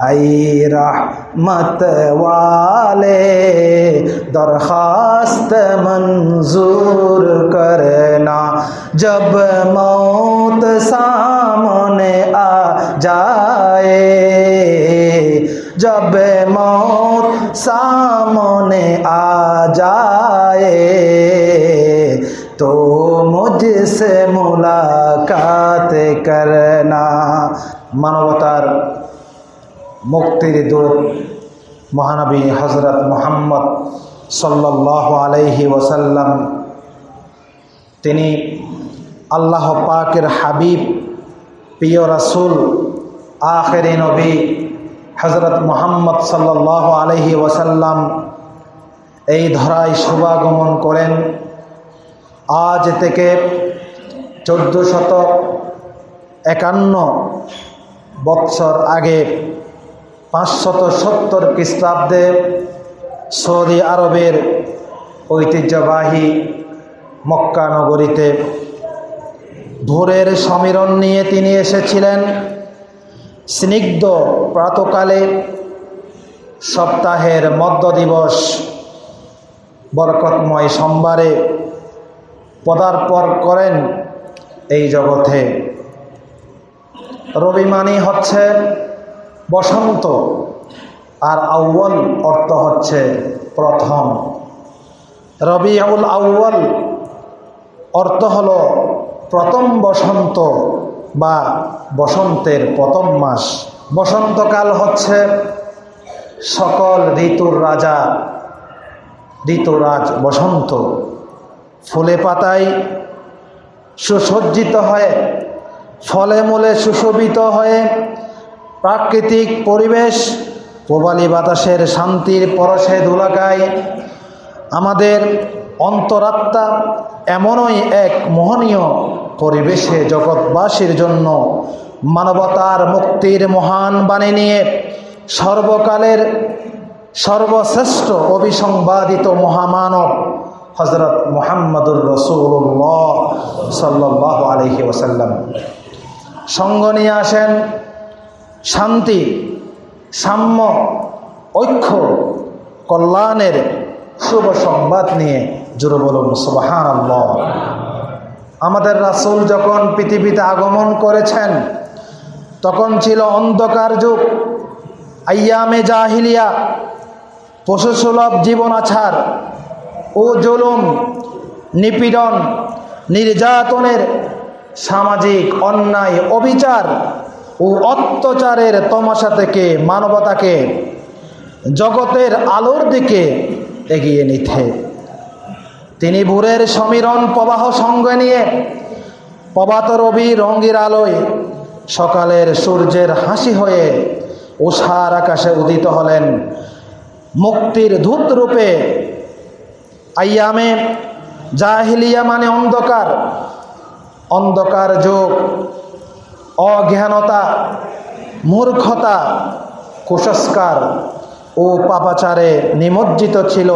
आई रहमत वाले दरखास्त मंजूर करना जब मौत सामने आ जाए जब मौत सामने आ जाए तो मुझसे मुलाकात करना মানবতার মুক্তির দূত মহানবী হজরত মোহাম্মদ সাল্লাহ আলাইহি ওসাল্লাম তিনি আল্লাহ পাকের হাবিব, প্রিয় রাসুল, আখেরি নবী হজরত মোহাম্মদ সাল্লাহ আলহি ওসাল্লাম এই ধরায় শুভাগমন করেন। আজ থেকে চোদ্দ শত একান্ন বৎসর আগে পাঁচশত সত্তর খ্রিস্টাব্দে সৌদি আরবের ঐতিহ্যবাহী মক্কা নগরীতে ভোরের সমীরণ নিয়ে তিনি এসেছিলেন। স্নিগ্ধ প্রাতকালে সপ্তাহের মধ্য দিবস বরকতময় সোমবারে পদার্পণ করেন এই জগতে। রবি মানি হচ্ছে বসন্ত আর আউ্বল অর্থ হচ্ছে প্রথম। রবি আউল আউ্বল অর্থ হল প্রথম বসন্ত বা বসন্তের প্রথম মাস। বসন্তকাল হচ্ছে সকল ঋতুর রাজা, ঋতুরাজ বসন্ত। ফুলে পাতায় সুসজ্জিত হয়ে, ফলে মূলে সুশোভিত হয়ে প্রাকৃতিক পরিবেশ, প্রবালী বাতাসের শান্তির পরশে দোলাকায় আমাদের অন্তরাত্মা এমনই এক মোহনীয় পরিবেশে জগৎবাসীর জন্য মানবতার মুক্তির মহান বাণী নিয়ে সর্বকালের সর্বশ্রেষ্ঠ অভিসংবাদিত মহামানব হজরত মোহাম্মদুর রসুল্লাহ সাল্লাহ আলহি ওসাল্লাম সঙ্গ নিয়ে আসেন শান্তি, সাম্য, ঐক্য, কল্যাণের শুভ সংবাদ নিয়ে জুড়ে বলুন সুবাহান আমাদের রাসুল যখন পৃথিবীতে আগমন করেছেন, তখন ছিল অন্ধকার যুগ। আয়ামে জাহিলিয়া, পশুসুলভ জীবন আছার ও জুলুম, নিপীড়ন, নির্যাতনের সামাজিক অন্যায়, অবিচার ও অত্যাচারের তমাশা থেকে মানবতাকে জগতের আলোর দিকে এগিয়ে নিতে। তিনি ভোরের সমীরণ প্রবাহ সঙ্গে নিয়ে প্রভাত রবি রঙ্গির আলোয় সকালের সূর্যের হাসি হয়ে উষার আকাশে উদিত হলেন। মুক্তির ধূত রূপে আইয়ামে জাহিলিয়া মানে অন্ধকার। অন্ধকার যোগ অজ্ঞানতা, মূর্খতা, কুসংস্কার ও পাপাচারে নিমজ্জিত ছিল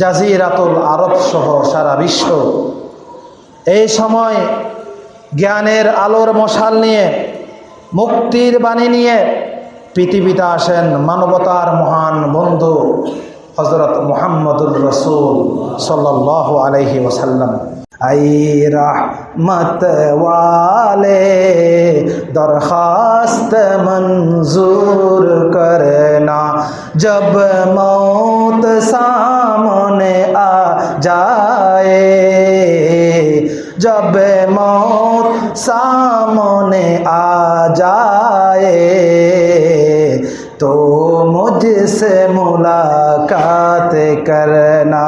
জাজিরাতুল আরব সহ সারা বিশ্ব। এই সময় জ্ঞানের আলোর মশাল নিয়ে, মুক্তির বাণী নিয়ে পৃথিবীতে আসেন মানবতার মহান বন্ধু হজরত মোহাম্মদুর রসুল সাল্লাহ আলহি ওসাল্লাম আই রাহমত ওয়ালে। दरखास्त मंजूर करना। जब मौत सामने आ जाए, जब मौत सामने आ जाए तो मुझसे मुलाकात करना।